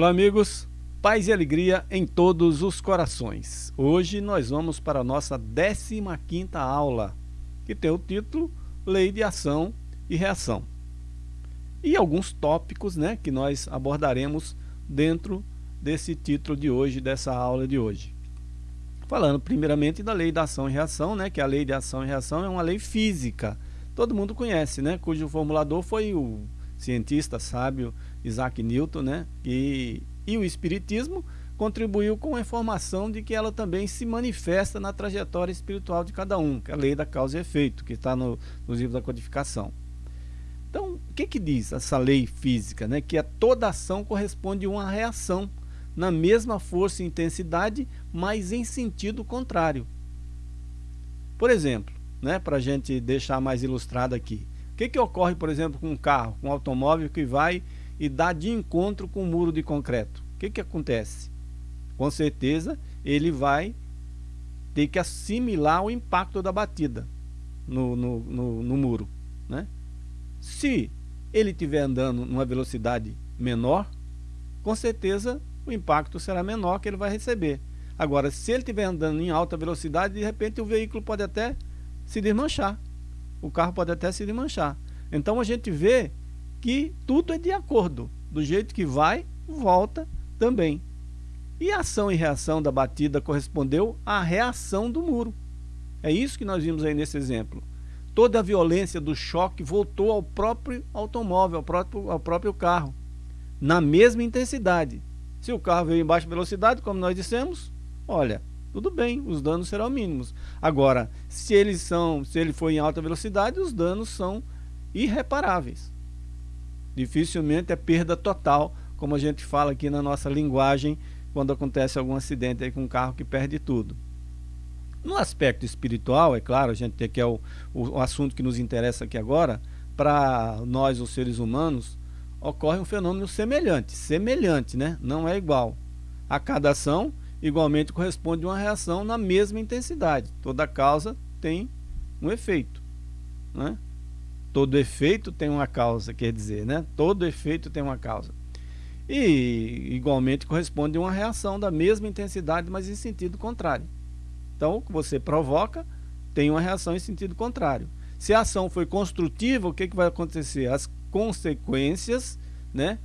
Olá, amigos. Paz e alegria em todos os corações. Hoje nós vamos para a nossa 15ª aula, que tem o título Lei de Ação e Reação. E alguns tópicos né, que nós abordaremos dentro desse título de hoje, dessa aula de hoje. Falando primeiramente da lei da ação e reação, né, que a lei de ação e reação é uma lei física. Todo mundo conhece, né, cujo formulador foi o cientista sábio Isaac Newton, né? E, e o Espiritismo contribuiu com a informação de que ela também se manifesta na trajetória espiritual de cada um, que é a lei da causa e efeito, que está no, nos livros da codificação. O que, que diz essa lei física? Né? Que a toda ação corresponde a uma reação na mesma força e intensidade, mas em sentido contrário. Por exemplo, né, para a gente deixar mais ilustrado aqui, o que, que ocorre, por exemplo, com um carro, com um automóvel que vai e dá de encontro com um muro de concreto. O que, que acontece? Com certeza ele vai ter que assimilar o impacto da batida no, no, no, no muro. Né? Se ele estiver andando numa velocidade menor, com certeza o impacto será menor que ele vai receber. Agora, se ele estiver andando em alta velocidade, de repente o veículo pode até se desmanchar. O carro pode até se desmanchar. Então a gente vê que tudo é de acordo. Do jeito que vai, volta também. E a ação e reação da batida correspondeu à reação do muro. É isso que nós vimos aí nesse exemplo. Toda a violência do choque voltou ao próprio automóvel, ao próprio, ao próprio carro, na mesma intensidade. Se o carro veio em baixa velocidade, como nós dissemos, olha, tudo bem, os danos serão mínimos. Agora, se eles são, se ele for em alta velocidade, os danos são irreparáveis. Dificilmente é perda total, como a gente fala aqui na nossa linguagem, quando acontece algum acidente aí com um carro que perde tudo. No aspecto espiritual, é claro, a gente tem que é o, o, o assunto que nos interessa aqui agora, para nós, os seres humanos, ocorre um fenômeno semelhante, semelhante, né? Não é igual. A cada ação, igualmente corresponde uma reação na mesma intensidade. Toda causa tem um efeito, né? Todo efeito tem uma causa, quer dizer, né? Todo efeito tem uma causa. E igualmente corresponde uma reação da mesma intensidade, mas em sentido contrário. Então, o que você provoca tem uma reação em sentido contrário. Se a ação foi construtiva, o que, que vai acontecer? As consequências, né?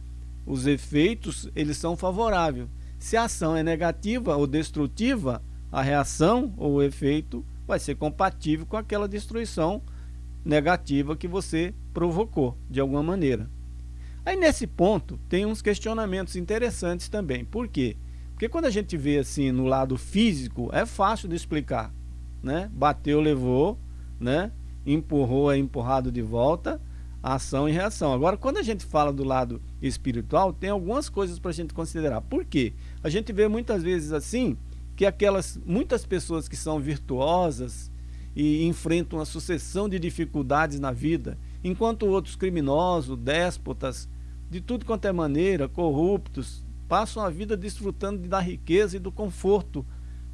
os efeitos, eles são favoráveis. Se a ação é negativa ou destrutiva, a reação ou o efeito vai ser compatível com aquela destruição negativa que você provocou, de alguma maneira. Aí nesse ponto tem uns questionamentos interessantes também. Por quê? Porque quando a gente vê assim no lado físico, é fácil de explicar. Né? Bateu, levou, né? empurrou, é empurrado de volta, ação e reação. Agora, quando a gente fala do lado espiritual, tem algumas coisas para a gente considerar. Por quê? A gente vê muitas vezes assim, que aquelas muitas pessoas que são virtuosas, e enfrentam uma sucessão de dificuldades na vida, enquanto outros criminosos, déspotas, de tudo quanto é maneira, corruptos, passam a vida desfrutando da riqueza e do conforto,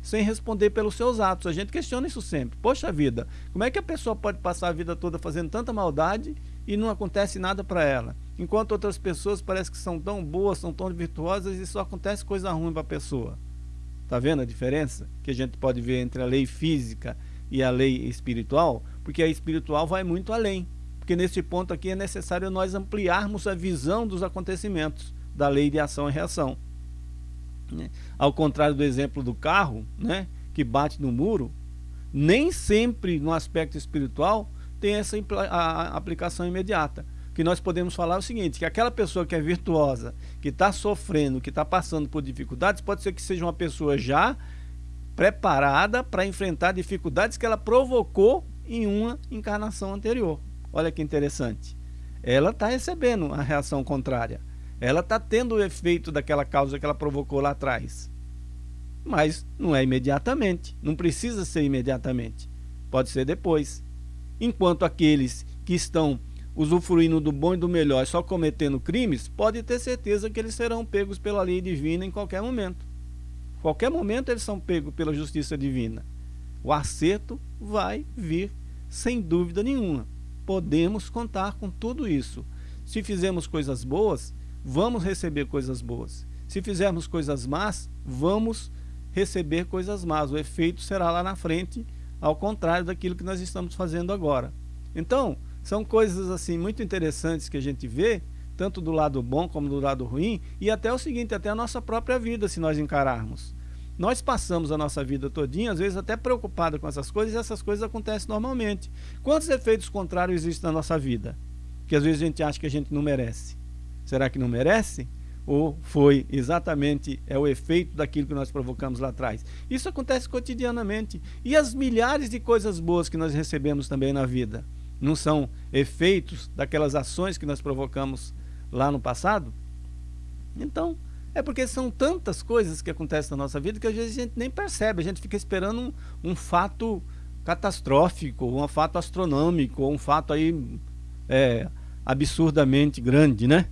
sem responder pelos seus atos. A gente questiona isso sempre. Poxa vida, como é que a pessoa pode passar a vida toda fazendo tanta maldade e não acontece nada para ela? Enquanto outras pessoas parecem que são tão boas, são tão virtuosas e só acontece coisa ruim para a pessoa. Tá vendo a diferença que a gente pode ver entre a lei física e a lei espiritual, porque a espiritual vai muito além. Porque nesse ponto aqui é necessário nós ampliarmos a visão dos acontecimentos da lei de ação e reação. Né? Ao contrário do exemplo do carro, né, que bate no muro, nem sempre no aspecto espiritual tem essa aplicação imediata. Que nós podemos falar é o seguinte, que aquela pessoa que é virtuosa, que está sofrendo, que está passando por dificuldades, pode ser que seja uma pessoa já preparada para enfrentar dificuldades que ela provocou em uma encarnação anterior. Olha que interessante. Ela está recebendo a reação contrária. Ela está tendo o efeito daquela causa que ela provocou lá atrás. Mas não é imediatamente. Não precisa ser imediatamente. Pode ser depois. Enquanto aqueles que estão usufruindo do bom e do melhor, só cometendo crimes, pode ter certeza que eles serão pegos pela lei divina em qualquer momento. Qualquer momento eles são pegos pela justiça divina. O acerto vai vir sem dúvida nenhuma. Podemos contar com tudo isso. Se fizermos coisas boas, vamos receber coisas boas. Se fizermos coisas más, vamos receber coisas más. O efeito será lá na frente, ao contrário daquilo que nós estamos fazendo agora. Então, são coisas assim muito interessantes que a gente vê, tanto do lado bom como do lado ruim, e até o seguinte, até a nossa própria vida, se nós encararmos. Nós passamos a nossa vida todinha, às vezes até preocupada com essas coisas, e essas coisas acontecem normalmente. Quantos efeitos contrários existem na nossa vida? Que às vezes a gente acha que a gente não merece. Será que não merece? Ou foi exatamente é o efeito daquilo que nós provocamos lá atrás? Isso acontece cotidianamente. E as milhares de coisas boas que nós recebemos também na vida? não são efeitos daquelas ações que nós provocamos lá no passado? Então, é porque são tantas coisas que acontecem na nossa vida que às vezes a gente nem percebe, a gente fica esperando um, um fato catastrófico, um fato astronômico, um fato aí é, absurdamente grande, né?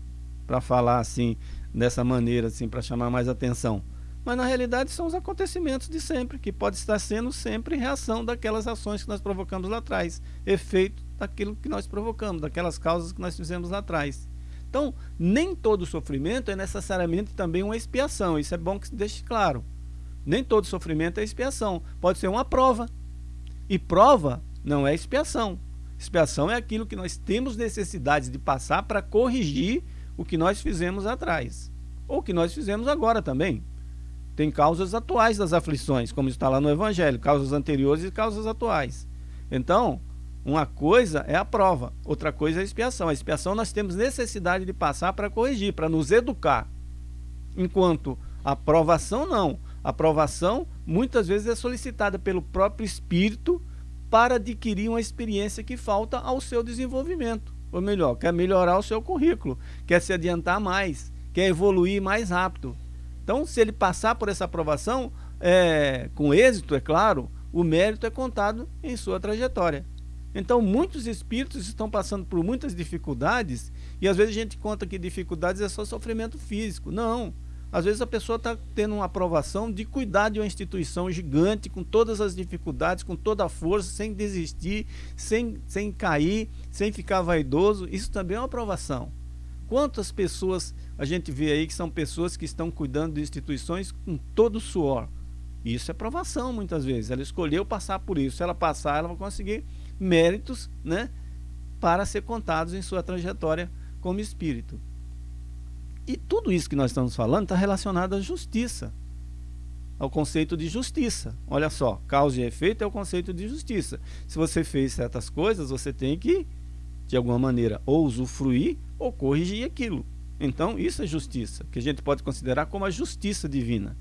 Para falar assim, dessa maneira, assim, para chamar mais atenção. Mas na realidade são os acontecimentos de sempre, que pode estar sendo sempre reação daquelas ações que nós provocamos lá atrás, efeito daquilo que nós provocamos, daquelas causas que nós fizemos lá atrás. Então, nem todo sofrimento é necessariamente também uma expiação, isso é bom que se deixe claro. Nem todo sofrimento é expiação, pode ser uma prova. E prova não é expiação. Expiação é aquilo que nós temos necessidade de passar para corrigir o que nós fizemos atrás. Ou o que nós fizemos agora também. Tem causas atuais das aflições, como está lá no Evangelho, causas anteriores e causas atuais. Então, uma coisa é a prova, outra coisa é a expiação. A expiação nós temos necessidade de passar para corrigir, para nos educar. Enquanto a provação não. A provação muitas vezes é solicitada pelo próprio espírito para adquirir uma experiência que falta ao seu desenvolvimento. Ou melhor, quer melhorar o seu currículo, quer se adiantar mais, quer evoluir mais rápido. Então, se ele passar por essa aprovação, é, com êxito, é claro, o mérito é contado em sua trajetória. Então, muitos espíritos estão passando por muitas dificuldades e às vezes a gente conta que dificuldades é só sofrimento físico. Não. Às vezes a pessoa está tendo uma aprovação de cuidar de uma instituição gigante, com todas as dificuldades, com toda a força, sem desistir, sem, sem cair, sem ficar vaidoso. Isso também é uma aprovação. Quantas pessoas a gente vê aí que são pessoas que estão cuidando de instituições com todo o suor? Isso é aprovação muitas vezes. Ela escolheu passar por isso. Se ela passar, ela vai conseguir méritos né, para ser contados em sua trajetória como espírito. E tudo isso que nós estamos falando está relacionado à justiça, ao conceito de justiça. Olha só, causa e efeito é o conceito de justiça. Se você fez certas coisas, você tem que, de alguma maneira, ou usufruir ou corrigir aquilo. Então, isso é justiça, que a gente pode considerar como a justiça divina.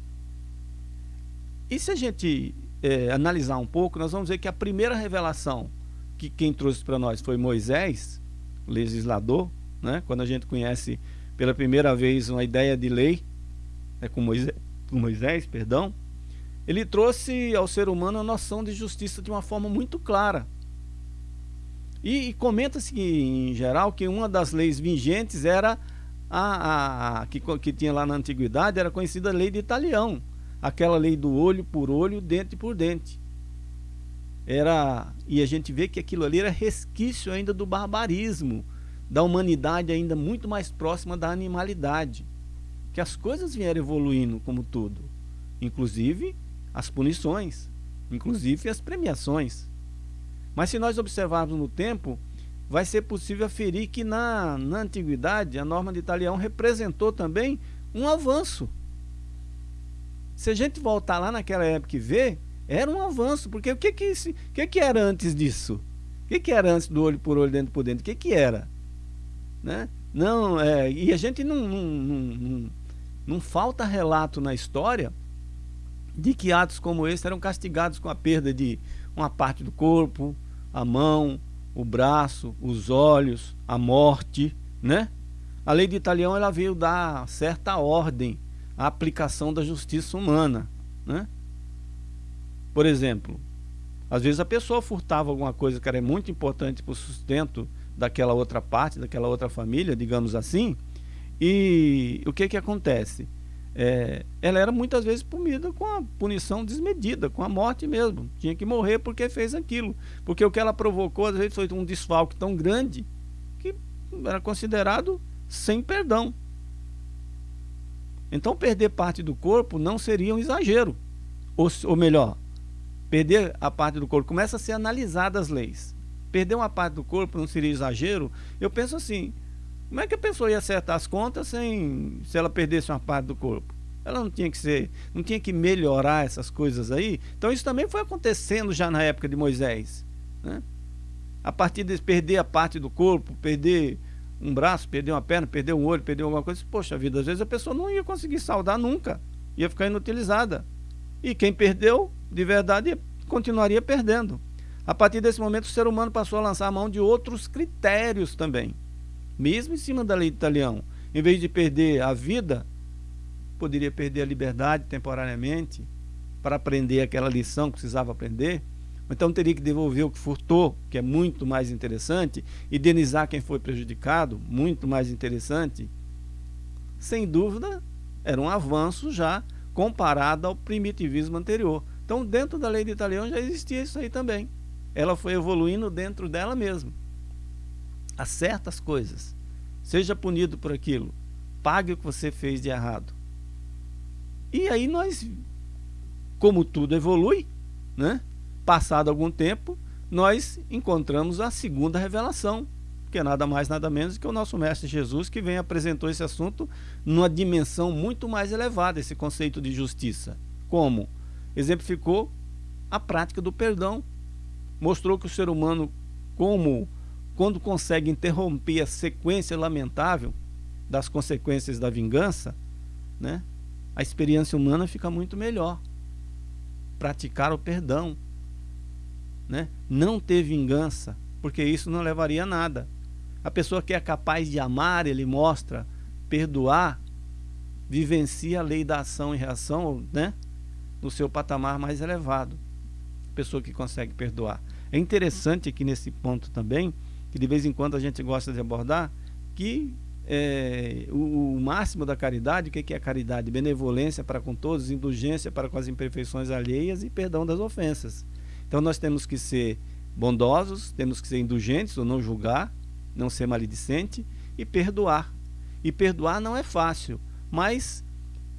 E se a gente é, analisar um pouco, nós vamos ver que a primeira revelação que quem trouxe para nós foi Moisés, legislador, né? quando a gente conhece pela primeira vez uma ideia de lei, é com Moisés, com Moisés perdão, ele trouxe ao ser humano a noção de justiça de uma forma muito clara. E, e comenta-se em geral que uma das leis vigentes era a, a, a que, que tinha lá na antiguidade, era conhecida a lei de Italião, aquela lei do olho por olho, dente por dente era e a gente vê que aquilo ali era resquício ainda do barbarismo, da humanidade ainda muito mais próxima da animalidade. Que as coisas vieram evoluindo como tudo, inclusive as punições, inclusive as premiações. Mas se nós observarmos no tempo, vai ser possível aferir que na, na antiguidade a norma de Italião representou também um avanço. Se a gente voltar lá naquela época e ver, era um avanço, porque o que que, esse, o que, que era antes disso? O que, que era antes do olho por olho, dentro por dentro? O que, que era? Né? Não, é, e a gente não, não, não, não, falta relato na história de que atos como esse eram castigados com a perda de uma parte do corpo, a mão, o braço, os olhos, a morte, né? A lei de Italião ela veio dar certa ordem à aplicação da justiça humana, né? Por exemplo, às vezes a pessoa furtava alguma coisa que era muito importante para o sustento daquela outra parte, daquela outra família, digamos assim. E o que que acontece? É, ela era muitas vezes punida com a punição desmedida, com a morte mesmo. Tinha que morrer porque fez aquilo. Porque o que ela provocou, às vezes, foi um desfalque tão grande que era considerado sem perdão. Então, perder parte do corpo não seria um exagero. Ou, ou melhor, perder a parte do corpo começa a ser analisada as leis. Perder uma parte do corpo não seria exagero? Eu penso assim: como é que a pessoa ia acertar as contas sem se ela perdesse uma parte do corpo? Ela não tinha que ser, não tinha que melhorar essas coisas aí. Então isso também foi acontecendo já na época de Moisés, né? A partir de perder a parte do corpo, perder um braço, perder uma perna, perder um olho, perder alguma coisa, poxa vida, às vezes a pessoa não ia conseguir saudar nunca, ia ficar inutilizada. E quem perdeu, de verdade, continuaria perdendo. A partir desse momento, o ser humano passou a lançar a mão de outros critérios também. Mesmo em cima da lei de Italião. Em vez de perder a vida, poderia perder a liberdade temporariamente para aprender aquela lição que precisava aprender. Então teria que devolver o que furtou, que é muito mais interessante, indenizar quem foi prejudicado, muito mais interessante. Sem dúvida, era um avanço já comparado ao primitivismo anterior. Então, dentro da lei de Italião já existia isso aí também. Ela foi evoluindo dentro dela mesma. Há certas coisas. Seja punido por aquilo. Pague o que você fez de errado. E aí nós, como tudo evolui, né? Passado algum tempo, nós encontramos a segunda revelação, que é nada mais nada menos que o nosso mestre Jesus que vem apresentou esse assunto numa dimensão muito mais elevada, esse conceito de justiça. Como? Exemplificou a prática do perdão. Mostrou que o ser humano, como quando consegue interromper a sequência lamentável das consequências da vingança, né, a experiência humana fica muito melhor. Praticar o perdão, né? não ter vingança, porque isso não levaria a nada. A pessoa que é capaz de amar, ele mostra, perdoar, vivencia a lei da ação e reação né? no seu patamar mais elevado. Pessoa que consegue perdoar. É interessante aqui nesse ponto também, que de vez em quando a gente gosta de abordar, que é, o, o, máximo da caridade, o que é a caridade? Benevolência para com todos, indulgência para com as imperfeições alheias e perdão das ofensas. Então nós temos que ser bondosos, temos que ser indulgentes ou não julgar, não ser maledicente e perdoar. E perdoar não é fácil, mas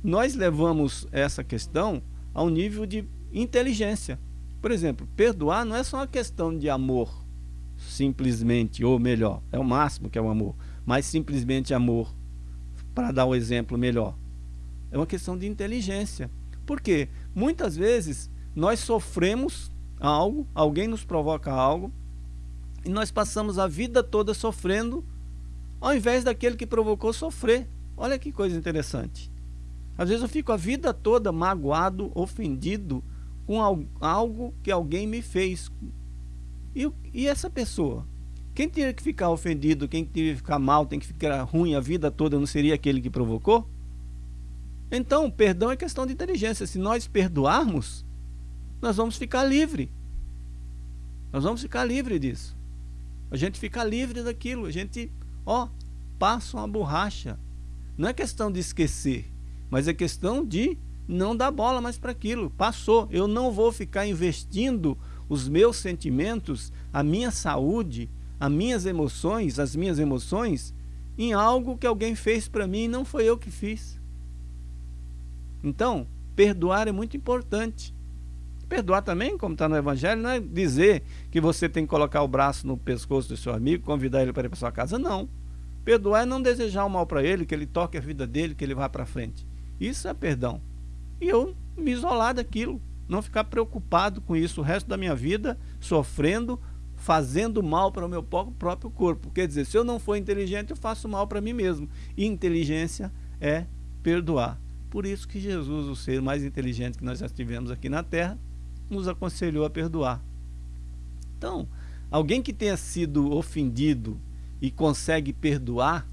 nós levamos essa questão ao nível de inteligência. Por exemplo, perdoar não é só uma questão de amor, simplesmente, ou melhor, é o máximo que é o amor, mas simplesmente amor, para dar um exemplo melhor. É uma questão de inteligência. Porque muitas vezes nós sofremos algo, alguém nos provoca algo, e nós passamos a vida toda sofrendo, ao invés daquele que provocou sofrer. Olha que coisa interessante. Às vezes eu fico a vida toda magoado, ofendido com algo que alguém me fez. E, e essa pessoa? Quem teria que ficar ofendido, quem teria que ficar mal, tem que ficar ruim a vida toda, não seria aquele que provocou? Então, perdão é questão de inteligência. Se nós perdoarmos, nós vamos ficar livre. Nós vamos ficar livre disso. A gente fica livre daquilo. A gente, ó, passa uma borracha. Não é questão de esquecer, mas é questão de não dar bola mais para aquilo. Passou. Eu não vou ficar investindo os meus sentimentos, a minha saúde, as minhas emoções, as minhas emoções em algo que alguém fez para mim e não foi eu que fiz. Então, perdoar é muito importante. Perdoar também, como está no Evangelho, não é dizer que você tem que colocar o braço no pescoço do seu amigo, convidar ele para ir para sua casa, não. Perdoar é não desejar o mal para ele, que ele toque a vida dele, que ele vá para frente. Isso é perdão. E eu me isolar daquilo, não ficar preocupado com isso o resto da minha vida, sofrendo, fazendo mal para o meu próprio corpo. Quer dizer, se eu não for inteligente, eu faço mal para mim mesmo. E inteligência é perdoar. Por isso que Jesus, o ser mais inteligente que nós já tivemos aqui na Terra, nos aconselhou a perdoar. Então, alguém que tenha sido ofendido e consegue perdoar,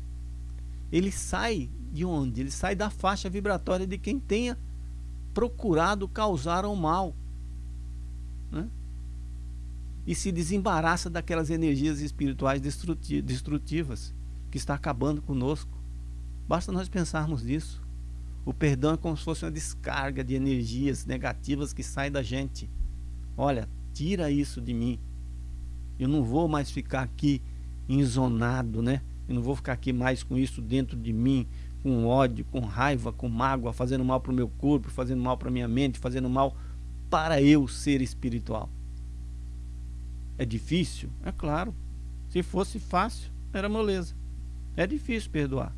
ele sai de onde? Ele sai da faixa vibratória de quem tenha procurado causar o mal. Né? e se desembaraça daquelas energias espirituais destrutivas que está acabando conosco. Basta nós pensarmos nisso. O perdão é como se fosse uma descarga de energias negativas que sai da gente. Olha, tira isso de mim. Eu não vou mais ficar aqui enzonado, né? Eu não vou ficar aqui mais com isso dentro de mim, com ódio, com raiva, com mágoa, fazendo mal para o meu corpo, fazendo mal para a minha mente, fazendo mal para eu ser espiritual. É difícil? É claro. Se fosse fácil, era moleza. É difícil perdoar.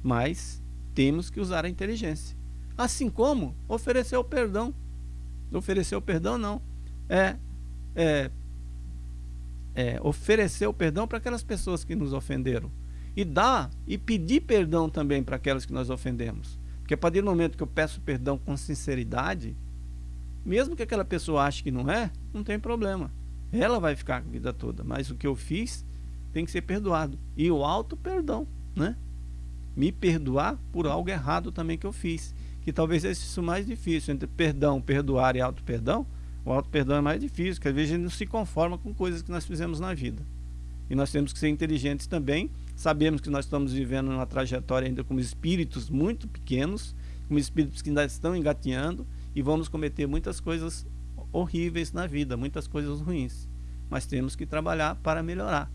Mas temos que usar a inteligência. Assim como oferecer o perdão. Oferecer o perdão não. É, é, é oferecer o perdão para aquelas pessoas que nos ofenderam. E dar e pedir perdão também para aquelas que nós ofendemos. Porque a partir do momento que eu peço perdão com sinceridade, mesmo que aquela pessoa ache que não é, não tem problema. Ela vai ficar a vida toda. Mas o que eu fiz tem que ser perdoado. E o alto perdão, né? Me perdoar por algo errado também que eu fiz. Que talvez seja isso mais difícil. Entre perdão, perdoar e auto perdão. O auto perdão é mais difícil, porque às vezes a gente não se conforma com coisas que nós fizemos na vida. E nós temos que ser inteligentes também. Sabemos que nós estamos vivendo uma trajetória ainda como espíritos muito pequenos, como espíritos que ainda estão engateando e vamos cometer muitas coisas horríveis na vida, muitas coisas ruins. Mas temos que trabalhar para melhorar.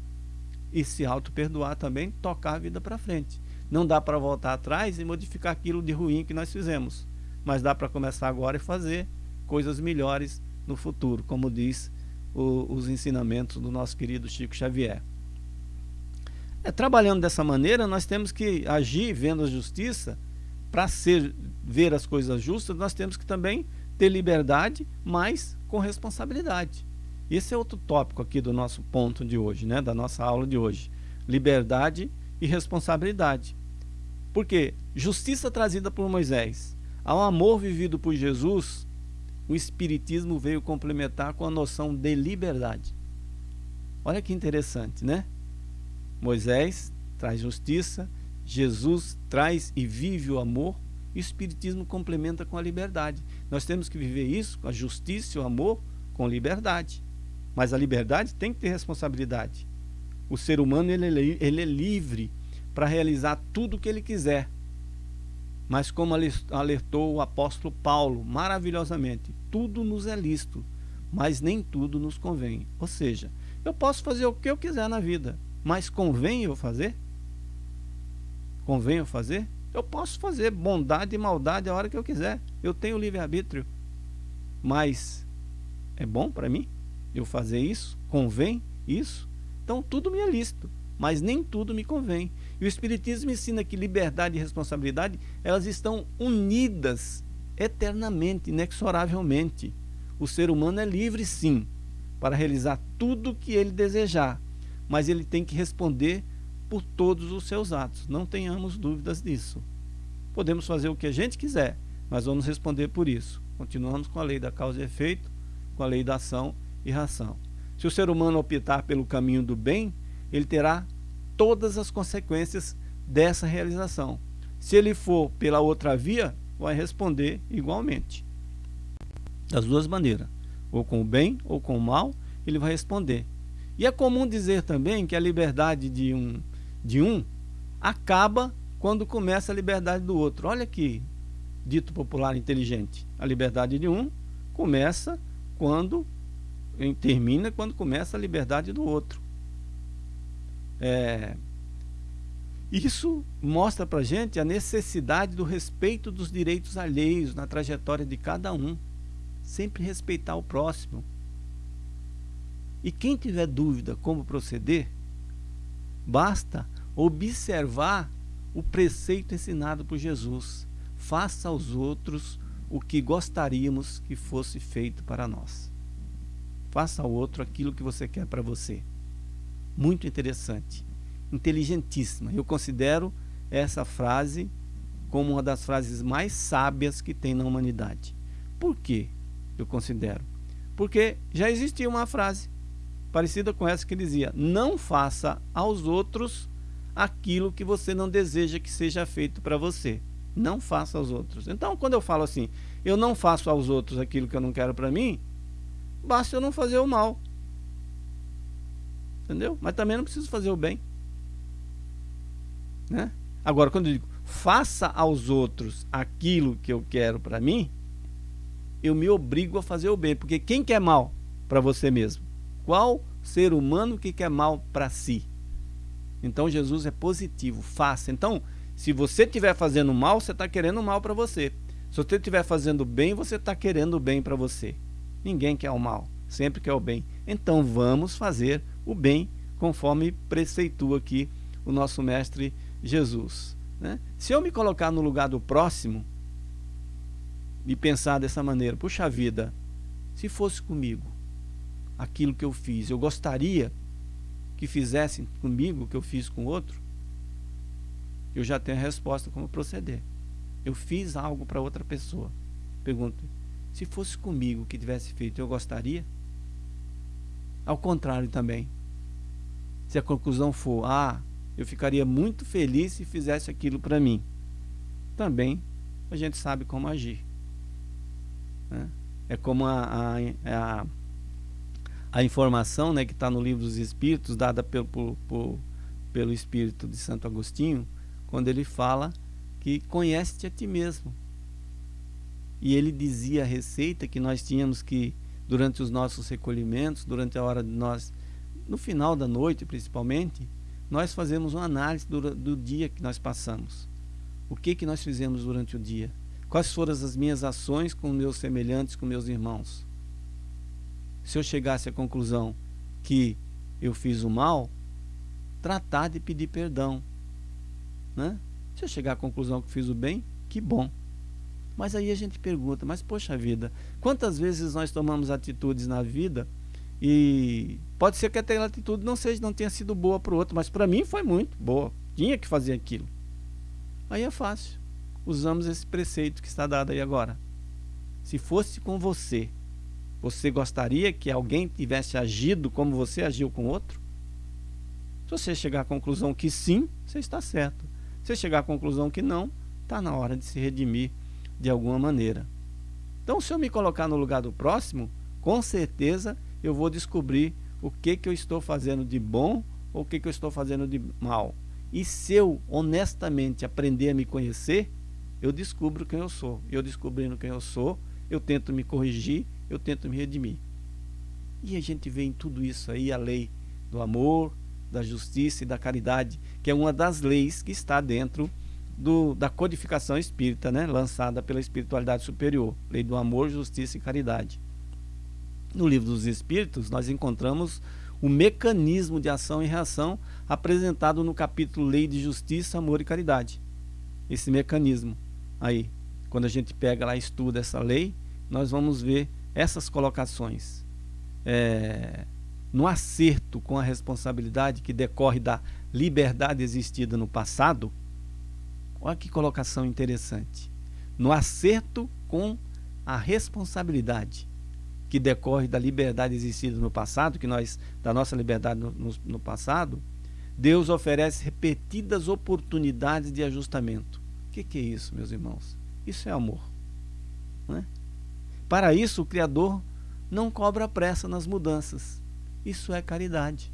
E se auto-perdoar também, tocar a vida para frente. Não dá para voltar atrás e modificar aquilo de ruim que nós fizemos. Mas dá para começar agora e fazer coisas melhores no futuro, como diz o, os ensinamentos do nosso querido Chico Xavier. É, trabalhando dessa maneira, nós temos que agir vendo a justiça para ver as coisas justas, nós temos que também ter liberdade, mas com responsabilidade. Esse é outro tópico aqui do nosso ponto de hoje, né? da nossa aula de hoje. Liberdade e responsabilidade. Porque justiça trazida por Moisés, ao amor vivido por Jesus, o Espiritismo veio complementar com a noção de liberdade. Olha que interessante, né? Moisés traz justiça, Jesus traz e vive o amor, e o Espiritismo complementa com a liberdade. Nós temos que viver isso, a justiça e o amor, com liberdade. Mas a liberdade tem que ter responsabilidade. O ser humano ele, é ele é livre para realizar tudo o que ele quiser. Mas como alertou o apóstolo Paulo maravilhosamente, tudo nos é lícito, mas nem tudo nos convém. Ou seja, eu posso fazer o que eu quiser na vida, mas convém eu fazer? Convém eu fazer? Eu posso fazer bondade e maldade a hora que eu quiser. Eu tenho livre-arbítrio. Mas é bom para mim eu fazer isso? Convém isso? Então tudo me é lícito, mas nem tudo me convém. E o Espiritismo ensina que liberdade e responsabilidade elas estão unidas eternamente, inexoravelmente. O ser humano é livre sim para realizar tudo o que ele desejar, mas ele tem que responder por todos os seus atos. Não tenhamos dúvidas disso. Podemos fazer o que a gente quiser, mas vamos responder por isso. Continuamos com a lei da causa e efeito, com a lei da ação e reação. Se o ser humano optar pelo caminho do bem, ele terá todas as consequências dessa realização. Se ele for pela outra via, vai responder igualmente. Das duas maneiras, ou com o bem ou com o mal, ele vai responder. E é comum dizer também que a liberdade de um de um acaba quando começa a liberdade do outro. Olha que dito popular inteligente. A liberdade de um começa quando termina quando começa a liberdade do outro. É, isso mostra para gente a necessidade do respeito dos direitos alheios na trajetória de cada um. Sempre respeitar o próximo. E quem tiver dúvida como proceder, basta observar o preceito ensinado por Jesus. Faça aos outros o que gostaríamos que fosse feito para nós. Faça ao outro aquilo que você quer para você. Muito interessante. Inteligentíssima. Eu considero essa frase como uma das frases mais sábias que tem na humanidade. Por que eu considero? Porque já existia uma frase parecida com essa que dizia: Não faça aos outros aquilo que você não deseja que seja feito para você. Não faça aos outros. Então, quando eu falo assim, eu não faço aos outros aquilo que eu não quero para mim, basta eu não fazer o mal. Entendeu? Mas também não preciso fazer o bem. Né? Agora, quando eu digo faça aos outros aquilo que eu quero para mim, eu me obrigo a fazer o bem. Porque quem quer mal para você mesmo? Qual ser humano que quer mal para si? Então Jesus é positivo, faça. Então, se você estiver fazendo mal, você está querendo mal para você. Se você estiver fazendo bem, você está querendo bem para você. Ninguém quer o mal, sempre quer o bem. Então vamos fazer o bem conforme preceitua aqui o nosso mestre Jesus. Né? Se eu me colocar no lugar do próximo e pensar dessa maneira, puxa vida, se fosse comigo aquilo que eu fiz, eu gostaria que fizessem comigo o que eu fiz com outro, eu já tenho a resposta como proceder. Eu fiz algo para outra pessoa. Pergunto, se fosse comigo que tivesse feito, eu gostaria? Ao contrário também. Se a conclusão for, ah, eu ficaria muito feliz se fizesse aquilo para mim. Também a gente sabe como agir. Né? É como a, a, a, a informação né, que está no livro dos Espíritos, dada pelo, por, pelo Espírito de Santo Agostinho, quando ele fala que conhece-te a ti mesmo. E ele dizia a receita que nós tínhamos que, durante os nossos recolhimentos, durante a hora de nós, no final da noite principalmente, nós fazemos uma análise do, do dia que nós passamos. O que, que nós fizemos durante o dia? Quais foram as minhas ações com meus semelhantes, com meus irmãos? Se eu chegasse à conclusão que eu fiz o mal, tratar de pedir perdão. Né? Se eu chegar à conclusão que fiz o bem, que bom. Mas aí a gente pergunta, mas poxa vida, quantas vezes nós tomamos atitudes na vida e pode ser que aquela atitude não seja, não tenha sido boa para o outro, mas para mim foi muito boa. Tinha que fazer aquilo. Aí é fácil. Usamos esse preceito que está dado aí agora. Se fosse com você, você gostaria que alguém tivesse agido como você agiu com outro? Se você chegar à conclusão que sim, você está certo. Se você chegar à conclusão que não, está na hora de se redimir de alguma maneira. Então, se eu me colocar no lugar do próximo, com certeza eu vou descobrir o que, que eu estou fazendo de bom ou o que, que eu estou fazendo de mal. E se eu honestamente aprender a me conhecer, eu descubro quem eu sou. Eu descobrindo quem eu sou, eu tento me corrigir, eu tento me redimir. E a gente vê em tudo isso aí a lei do amor, da justiça e da caridade, que é uma das leis que está dentro do, da codificação espírita, né, lançada pela espiritualidade superior. Lei do amor, justiça e caridade. No livro dos Espíritos, nós encontramos o mecanismo de ação e reação apresentado no capítulo Lei de Justiça, Amor e Caridade. Esse mecanismo aí, quando a gente pega lá e estuda essa lei, nós vamos ver essas colocações. É, no acerto com a responsabilidade que decorre da liberdade existida no passado, olha que colocação interessante. No acerto com a responsabilidade que decorre da liberdade existida no passado, que nós, da nossa liberdade no, no, no passado, Deus oferece repetidas oportunidades de ajustamento. O que, que, é isso, meus irmãos? Isso é amor. É? Para isso, o Criador não cobra pressa nas mudanças. Isso é caridade.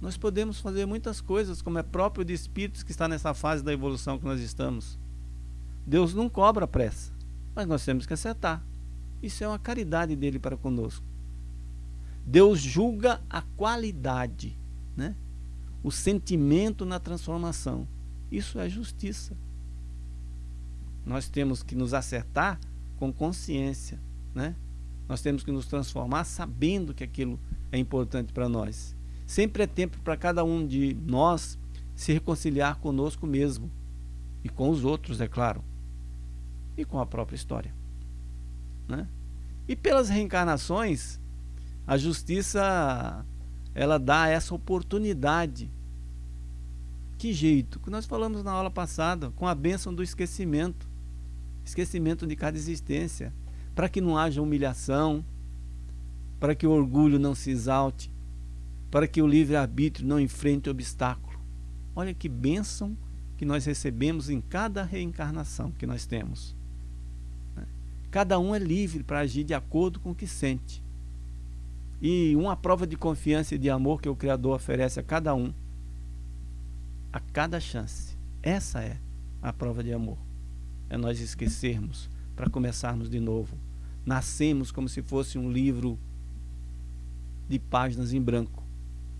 Nós podemos fazer muitas coisas, como é próprio de espíritos que está nessa fase da evolução que nós estamos. Deus não cobra pressa, mas nós temos que acertar. Isso é uma caridade dele para conosco. Deus julga a qualidade, né? o sentimento na transformação. Isso é justiça. Nós temos que nos acertar com consciência. Né? Nós temos que nos transformar sabendo que aquilo é importante para nós. Sempre é tempo para cada um de nós se reconciliar conosco mesmo e com os outros, é claro, e com a própria história. Né? E pelas reencarnações, a justiça ela dá essa oportunidade. Que jeito? Que nós falamos na aula passada, com a bênção do esquecimento. Esquecimento de cada existência. Para que não haja humilhação, para que o orgulho não se exalte, para que o livre-arbítrio não enfrente obstáculo. Olha que bênção que nós recebemos em cada reencarnação que nós temos. Cada um é livre para agir de acordo com o que sente. e uma prova de confiança e de amor que o Criador oferece a cada um, a cada chance. Essa é a prova de amor. É nós esquecermos para começarmos de novo. Nascemos como se fosse um livro de páginas em branco,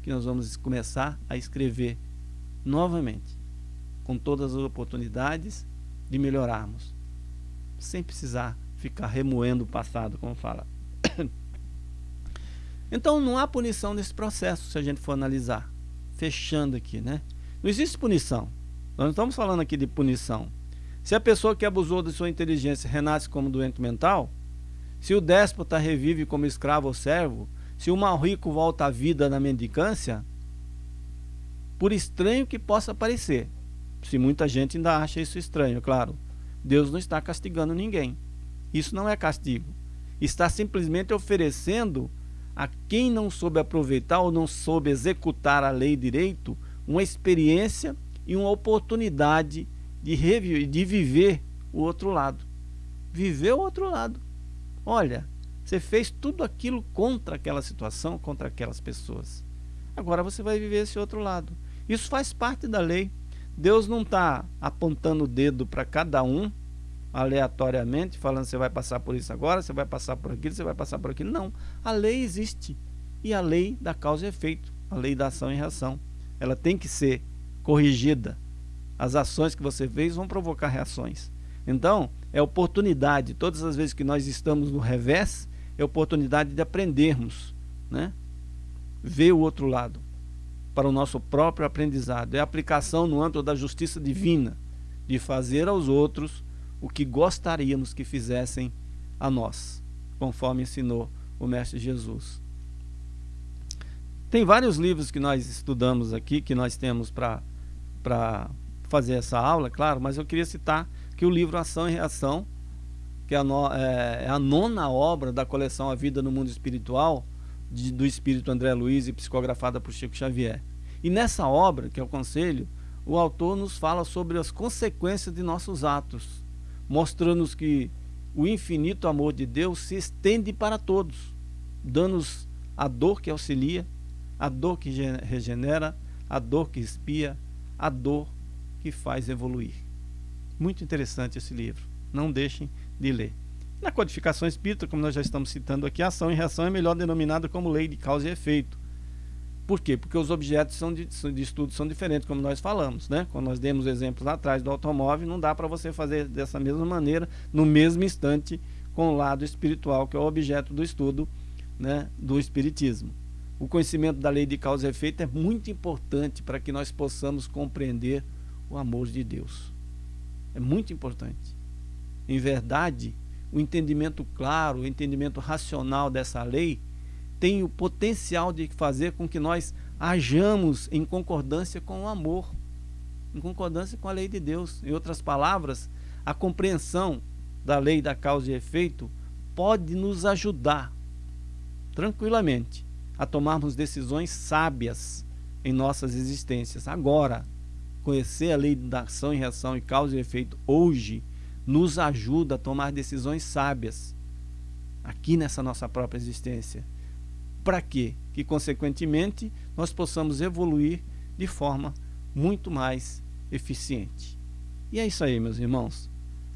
que nós vamos começar a escrever novamente, com todas as oportunidades de melhorarmos, sem precisar ficar remoendo o passado, como fala. Então não há punição nesse processo, se a gente for analisar. Fechando aqui, né? Não existe punição. Nós não estamos falando aqui de punição. Se a pessoa que abusou de sua inteligência renasce como doente mental, se o déspota revive como escravo ou servo, se o mal rico volta à vida na mendicância, por estranho que possa parecer, se muita gente ainda acha isso estranho, claro, Deus não está castigando ninguém. Isso não é castigo. Está simplesmente oferecendo a quem não soube aproveitar ou não soube executar a lei direito uma experiência e uma oportunidade de, reviver, de viver o outro lado. Viver o outro lado. Olha, você fez tudo aquilo contra aquela situação, contra aquelas pessoas. Agora você vai viver esse outro lado. Isso faz parte da lei. Deus não está apontando o dedo para cada um aleatoriamente, falando você vai passar por isso agora, você vai passar por aquilo, você vai passar por aquilo. Não. A lei existe. E a lei da causa e efeito, a lei da ação e reação. Ela tem que ser corrigida. As ações que você fez vão provocar reações. Então, é oportunidade. Todas as vezes que nós estamos no revés, é oportunidade de aprendermos, né? Ver o outro lado para o nosso próprio aprendizado. É aplicação no âmbito da justiça divina, de fazer aos outros o que gostaríamos que fizessem a nós, conforme ensinou o Mestre Jesus. Tem vários livros que nós estudamos aqui, que nós temos para fazer essa aula, claro, mas eu queria citar que o livro Ação e Reação, que é a, no, é, é a nona obra da coleção A Vida no Mundo Espiritual, de, do Espírito André Luiz e psicografada por Chico Xavier. E nessa obra, que é o Conselho, o autor nos fala sobre as consequências de nossos atos mostrando-nos que o infinito amor de Deus se estende para todos, dando-nos a dor que auxilia, a dor que regenera, a dor que espia, a dor que faz evoluir. Muito interessante esse livro. Não deixem de ler. Na codificação espírita, como nós já estamos citando aqui, ação e reação é melhor denominada como lei de causa e efeito. Por quê? Porque os objetos são de, de estudo são diferentes, como nós falamos, né? Quando nós demos exemplos lá atrás do automóvel, não dá para você fazer dessa mesma maneira, no mesmo instante, com o lado espiritual, que é o objeto do estudo né, do espiritismo. O conhecimento da lei de causa e efeito é muito importante para que nós possamos compreender o amor de Deus. É muito importante. Em verdade, o entendimento claro, o entendimento racional dessa lei tem o potencial de fazer com que nós hajamos em concordância com o amor, em concordância com a lei de Deus. Em outras palavras, a compreensão da lei da causa e efeito pode nos ajudar tranquilamente a tomarmos decisões sábias em nossas existências. Agora, conhecer a lei da ação e reação e causa e efeito hoje nos ajuda a tomar decisões sábias aqui nessa nossa própria existência para quê? Que, consequentemente, nós possamos evoluir de forma muito mais eficiente. E é isso aí, meus irmãos.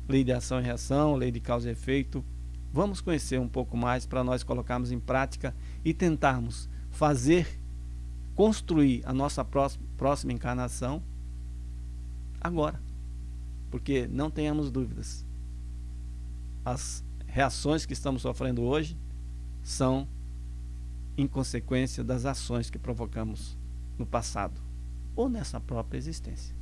Lei de ação e reação, lei de causa e efeito. Vamos conhecer um pouco mais para nós colocarmos em prática e tentarmos fazer, construir a nossa próxima encarnação agora. Porque não tenhamos dúvidas. As reações que estamos sofrendo hoje são em consequência das ações que provocamos no passado ou nessa própria existência.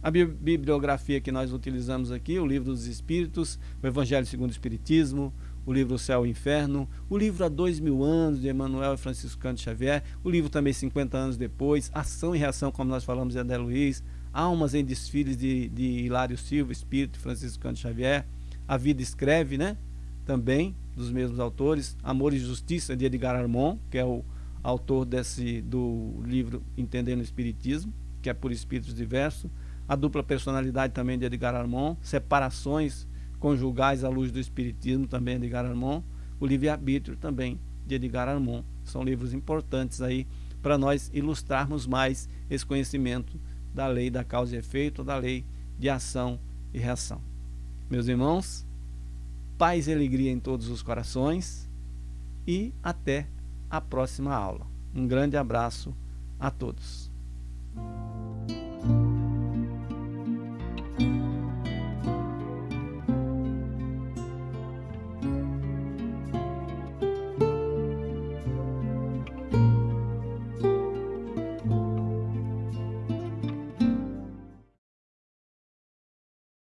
A bibliografia que nós utilizamos aqui, o livro dos Espíritos, o Evangelho segundo o Espiritismo, o livro O Céu e o Inferno, o livro Há Dois Mil Anos, de Emmanuel e Francisco Canto Xavier, o livro também 50 anos depois, Ação e Reação, como nós falamos de André Luiz, Almas em Desfiles de, de Hilário Silva, Espírito Francisco Canto Xavier, A Vida Escreve, né? Também, dos mesmos autores, Amor e Justiça, de Edgar Armon, que é o autor desse, do livro Entendendo o Espiritismo, que é por espíritos diversos, a dupla personalidade também de Edgar Armon, Separações conjugais à luz do Espiritismo, também de Edgar Armon, o livre-arbítrio também de Edgar Armon. São livros importantes aí para nós ilustrarmos mais esse conhecimento da lei da causa e efeito, da lei de ação e reação. Meus irmãos, paz e alegria em todos os corações e até a próxima aula. Um grande abraço a todos.